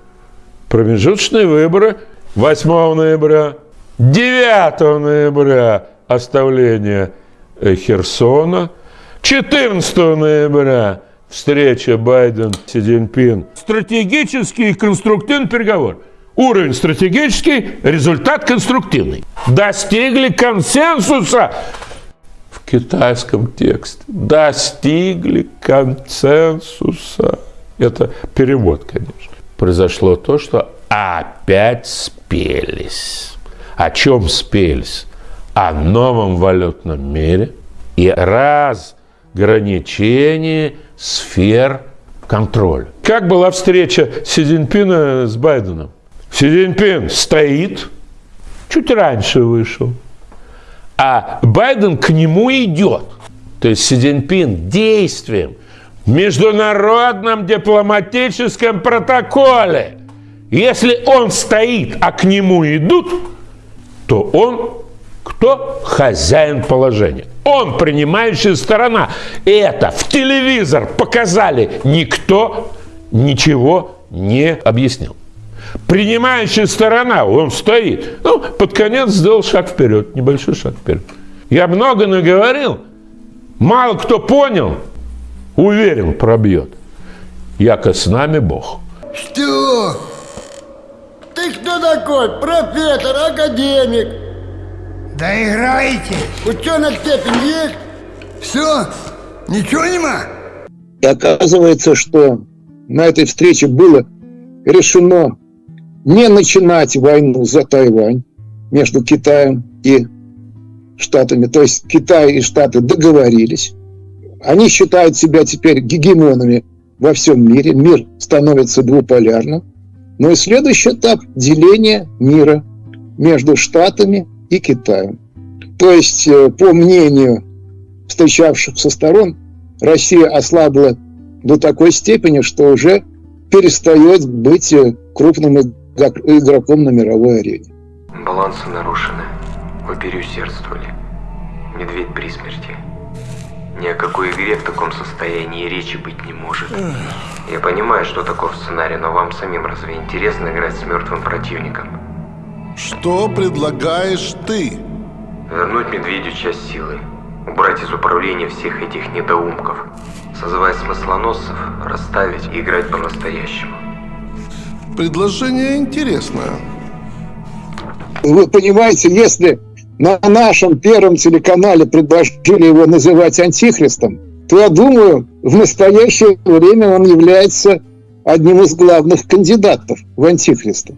Промежуточные выборы 8 ноября, 9 ноября оставление э, Херсона, 14 ноября встреча Байден-Си Цзиньпин. Стратегический и конструктивный переговор. Уровень стратегический, результат конструктивный. Достигли консенсуса в китайском тексте. Достигли консенсуса. Это перевод, конечно. Произошло то, что опять спелись. О чем спелись? О новом валютном мире и разграничении сфер контроля. Как была встреча Си Цзиньпина с Байденом? Си Цзиньпин стоит, чуть раньше вышел, а Байден к нему идет. То есть Си Цзиньпин действием в международном дипломатическом протоколе. Если он стоит, а к нему идут, то он кто? Хозяин положения. Он принимающая сторона. И это в телевизор показали. Никто ничего не объяснил. Принимающая сторона, он стоит. Ну, под конец сделал шаг вперед, небольшой шаг вперед. Я много наговорил, мало кто понял, уверен, пробьет. Яко с нами Бог. Что? Ты кто такой? Профессор, академик? Да играйте. Ученый степень есть? Все? Ничего нема? И оказывается, что на этой встрече было решено не начинать войну за Тайвань между Китаем и Штатами. То есть Китай и Штаты договорились. Они считают себя теперь гегемонами во всем мире. Мир становится двуполярным. Но и следующий этап – деление мира между Штатами и Китаем. То есть, э, по мнению встречавшихся сторон, Россия ослабла до такой степени, что уже перестает быть э, крупным игроком на мировой арене. Балансы нарушены. Вы переусердствовали. Медведь при смерти. Ни о какой игре в таком состоянии речи быть не может. Я понимаю, что таков сценарий, но вам самим разве интересно играть с мертвым противником? Что предлагаешь ты? Вернуть медведю часть силы. Убрать из управления всех этих недоумков. Созывать смыслоносцев, расставить и играть по-настоящему. Предложение интересное. Вы понимаете, если на нашем первом телеканале предложили его называть антихристом, то я думаю, в настоящее время он является одним из главных кандидатов в антихриста.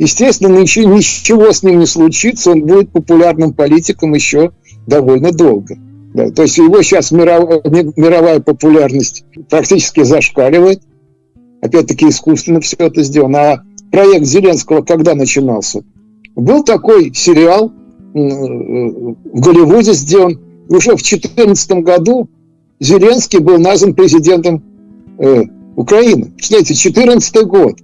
Естественно, ничего, ничего с ним не случится, он будет популярным политиком еще довольно долго. Да, то есть его сейчас мировая, мировая популярность практически зашкаливает. Опять-таки искусственно все это сделано. А проект Зеленского когда начинался? Был такой сериал в Голливуде сделан. Уже в 2014 году Зеленский был назван президентом э, Украины. Представляете, 2014 год.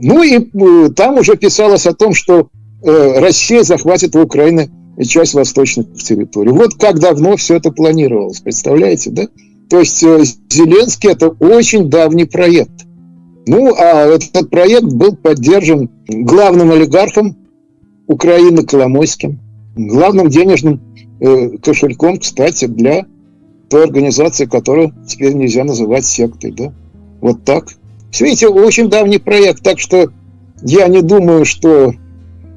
Ну и э, там уже писалось о том, что э, Россия захватит у Украины часть восточных территорий. Вот как давно все это планировалось, представляете, да? То есть э, Зеленский это очень давний проект. Ну, а этот проект был поддержан главным олигархом Украины Коломойским, главным денежным кошельком, кстати, для той организации, которую теперь нельзя называть сектой, да? Вот так. Эти очень давний проект, так что я не думаю, что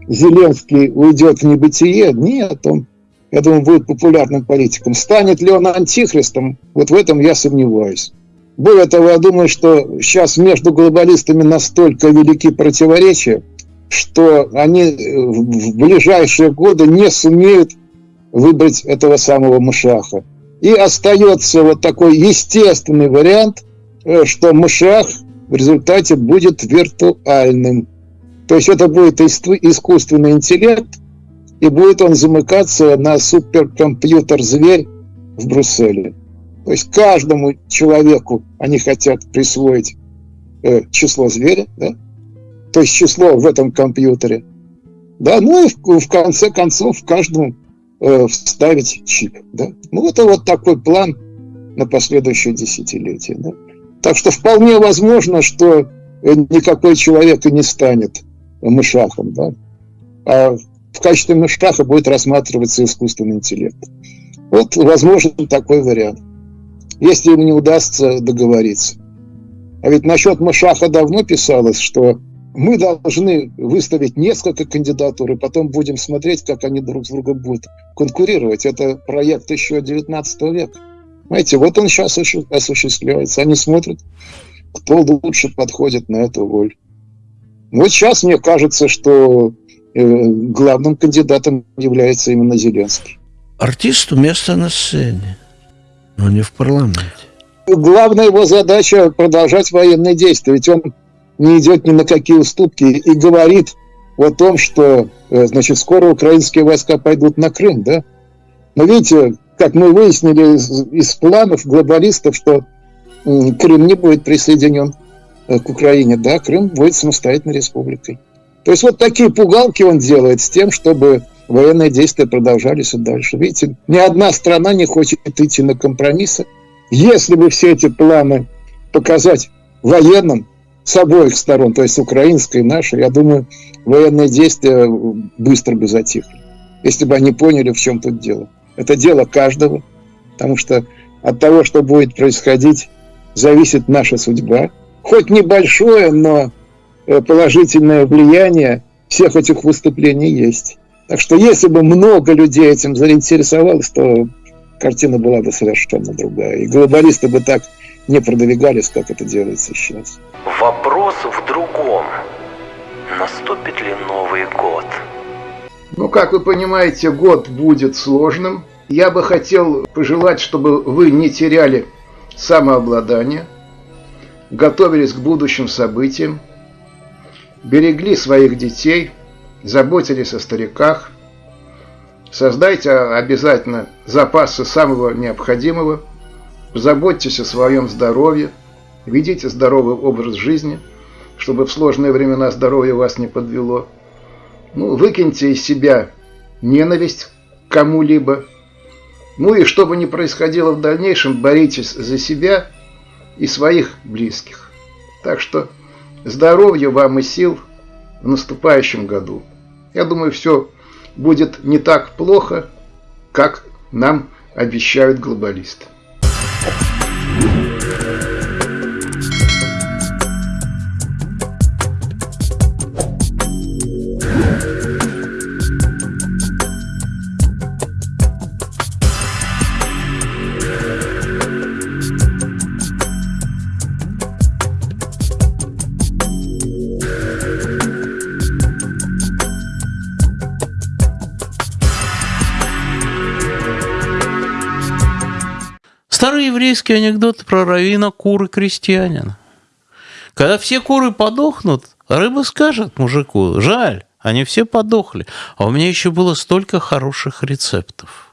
Зеленский уйдет в небытие. Нет, он я думаю, будет популярным политиком. Станет ли он антихристом, вот в этом я сомневаюсь. Более того, я думаю, что сейчас между глобалистами настолько велики противоречия, что они в ближайшие годы не сумеют выбрать этого самого Мышаха. И остается вот такой естественный вариант, э, что Мышах в результате будет виртуальным. То есть это будет искусственный интеллект, и будет он замыкаться на суперкомпьютер-зверь в Брюсселе. То есть каждому человеку они хотят присвоить э, число зверя, да? то есть число в этом компьютере. Да, ну и в, в конце концов каждому э, вставить чип. Да? Ну это вот такой план на последующее десятилетие. Да? Так что вполне возможно, что э, никакой человек и не станет мышахом. Да? А в качестве мышаха будет рассматриваться искусственный интеллект. Вот возможен такой вариант. Если им не удастся договориться. А ведь насчет Мышаха давно писалось, что мы должны выставить несколько кандидатур, и потом будем смотреть, как они друг с другом будут конкурировать. Это проект еще 19 века. Знаете, вот он сейчас осуществляется. Они смотрят, кто лучше подходит на эту роль. Вот сейчас мне кажется, что э, главным кандидатом является именно Зеленский. Артисту место на сцене, но не в парламенте. Главная его задача продолжать военные действия. Ведь он не идет ни на какие уступки и говорит о том, что э, значит, скоро украинские войска пойдут на Крым. Да? Но видите, как мы выяснили из, из планов глобалистов, что Крым не будет присоединен э, к Украине, да, Крым будет самостоятельной республикой. То есть вот такие пугалки он делает с тем, чтобы военные действия продолжались и дальше. Видите, ни одна страна не хочет идти на компромиссы. Если бы все эти планы показать военным, с обоих сторон, то есть украинской и нашей, я думаю, военные действия быстро бы затихли, если бы они поняли, в чем тут дело. Это дело каждого, потому что от того, что будет происходить, зависит наша судьба. Хоть небольшое, но э, положительное влияние всех этих выступлений есть. Так что если бы много людей этим заинтересовалось, то картина была бы совершенно другая. И глобалисты бы так не продвигались, как это делается сейчас. Вопрос в другом. Наступит ли Новый год? Ну, как вы понимаете, год будет сложным. Я бы хотел пожелать, чтобы вы не теряли самообладание, готовились к будущим событиям, берегли своих детей, заботились о стариках, создайте обязательно запасы самого необходимого – Заботьтесь о своем здоровье, ведите здоровый образ жизни, чтобы в сложные времена здоровье вас не подвело. Ну, выкиньте из себя ненависть к кому-либо. Ну и что бы ни происходило в дальнейшем, боритесь за себя и своих близких. Так что здоровья вам и сил в наступающем году. Я думаю, все будет не так плохо, как нам обещают глобалисты. Еврейский анекдот про равина куры крестьянина. Когда все куры подохнут, рыба скажет мужику, жаль, они все подохли, а у меня еще было столько хороших рецептов.